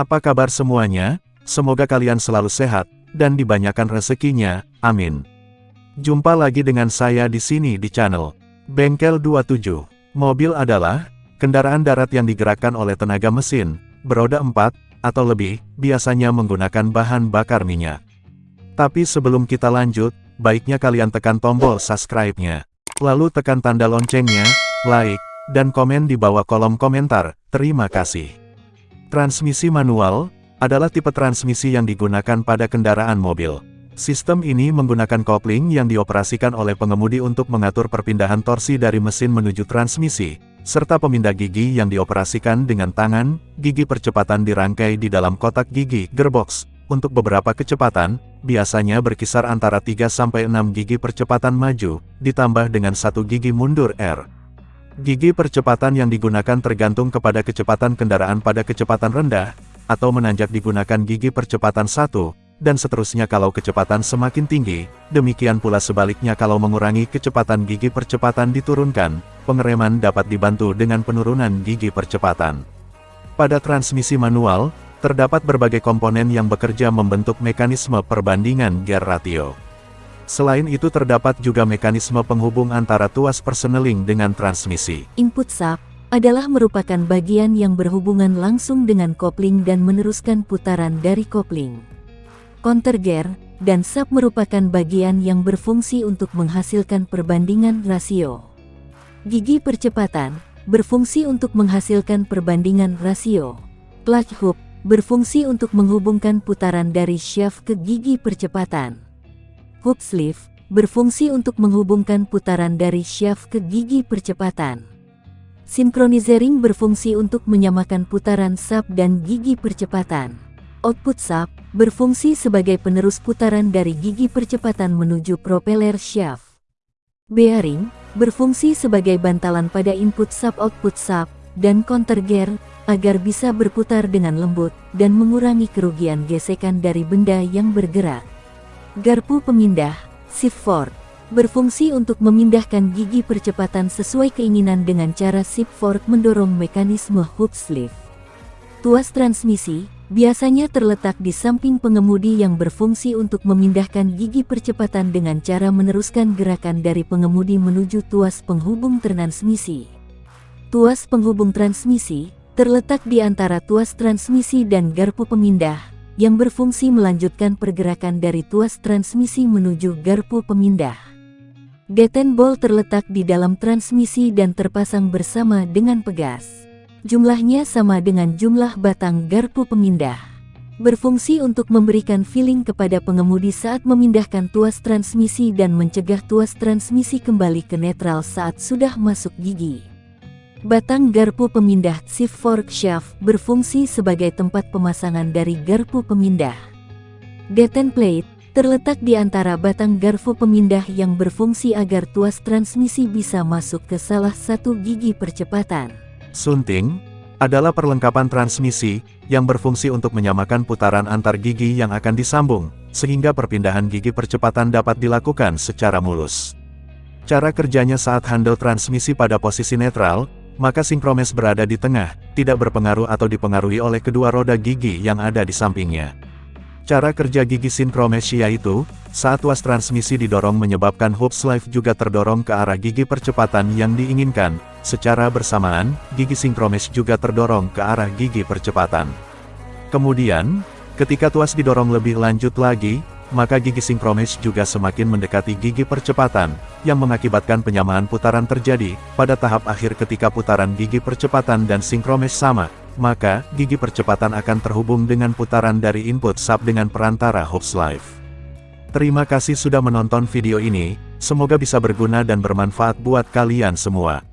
Apa kabar semuanya? Semoga kalian selalu sehat, dan dibanyakan rezekinya, amin. Jumpa lagi dengan saya di sini di channel Bengkel 27. Mobil adalah kendaraan darat yang digerakkan oleh tenaga mesin, beroda 4, atau lebih, biasanya menggunakan bahan bakar minyak. Tapi sebelum kita lanjut, baiknya kalian tekan tombol subscribe-nya. Lalu tekan tanda loncengnya, like, dan komen di bawah kolom komentar, terima kasih. Transmisi manual, adalah tipe transmisi yang digunakan pada kendaraan mobil. Sistem ini menggunakan kopling yang dioperasikan oleh pengemudi untuk mengatur perpindahan torsi dari mesin menuju transmisi, serta pemindah gigi yang dioperasikan dengan tangan, gigi percepatan dirangkai di dalam kotak gigi gearbox. Untuk beberapa kecepatan, biasanya berkisar antara 3-6 gigi percepatan maju, ditambah dengan satu gigi mundur R. Gigi percepatan yang digunakan tergantung kepada kecepatan kendaraan pada kecepatan rendah, atau menanjak digunakan gigi percepatan 1, dan seterusnya kalau kecepatan semakin tinggi, demikian pula sebaliknya kalau mengurangi kecepatan gigi percepatan diturunkan, pengereman dapat dibantu dengan penurunan gigi percepatan. Pada transmisi manual, terdapat berbagai komponen yang bekerja membentuk mekanisme perbandingan gear ratio. Selain itu terdapat juga mekanisme penghubung antara tuas perseneling dengan transmisi. Input sub adalah merupakan bagian yang berhubungan langsung dengan kopling dan meneruskan putaran dari kopling. Counter gear dan sub merupakan bagian yang berfungsi untuk menghasilkan perbandingan rasio. Gigi percepatan berfungsi untuk menghasilkan perbandingan rasio. Clutch hook berfungsi untuk menghubungkan putaran dari shaft ke gigi percepatan. Hook sleeve berfungsi untuk menghubungkan putaran dari shaft ke gigi percepatan. Synchronizing berfungsi untuk menyamakan putaran sub dan gigi percepatan. Output sub berfungsi sebagai penerus putaran dari gigi percepatan menuju propeller shaft. Bearing berfungsi sebagai bantalan pada input sub output sub dan counter gear agar bisa berputar dengan lembut dan mengurangi kerugian gesekan dari benda yang bergerak. Garpu pemindah, shift fork, berfungsi untuk memindahkan gigi percepatan sesuai keinginan dengan cara shift fork mendorong mekanisme hook sleeve. Tuas transmisi, biasanya terletak di samping pengemudi yang berfungsi untuk memindahkan gigi percepatan dengan cara meneruskan gerakan dari pengemudi menuju tuas penghubung transmisi. Tuas penghubung transmisi, terletak di antara tuas transmisi dan garpu pemindah, yang berfungsi melanjutkan pergerakan dari tuas transmisi menuju garpu pemindah. Deten ball terletak di dalam transmisi dan terpasang bersama dengan pegas. Jumlahnya sama dengan jumlah batang garpu pemindah. Berfungsi untuk memberikan feeling kepada pengemudi saat memindahkan tuas transmisi dan mencegah tuas transmisi kembali ke netral saat sudah masuk gigi. Batang garpu pemindah shift fork shaft berfungsi sebagai tempat pemasangan dari garpu pemindah. Deten plate terletak di antara batang garpu pemindah yang berfungsi agar tuas transmisi bisa masuk ke salah satu gigi percepatan. Sunting adalah perlengkapan transmisi yang berfungsi untuk menyamakan putaran antar gigi yang akan disambung, sehingga perpindahan gigi percepatan dapat dilakukan secara mulus. Cara kerjanya saat handle transmisi pada posisi netral, maka sinkromes berada di tengah, tidak berpengaruh atau dipengaruhi oleh kedua roda gigi yang ada di sampingnya. Cara kerja gigi sinkromes yaitu, saat tuas transmisi didorong menyebabkan hub sleeve juga terdorong ke arah gigi percepatan yang diinginkan, secara bersamaan, gigi sinkromes juga terdorong ke arah gigi percepatan. Kemudian, ketika tuas didorong lebih lanjut lagi, maka gigi sinkronis juga semakin mendekati gigi percepatan, yang mengakibatkan penyamaan putaran terjadi, pada tahap akhir ketika putaran gigi percepatan dan sinkronis sama, maka, gigi percepatan akan terhubung dengan putaran dari input sub dengan perantara hooks live. Terima kasih sudah menonton video ini, semoga bisa berguna dan bermanfaat buat kalian semua.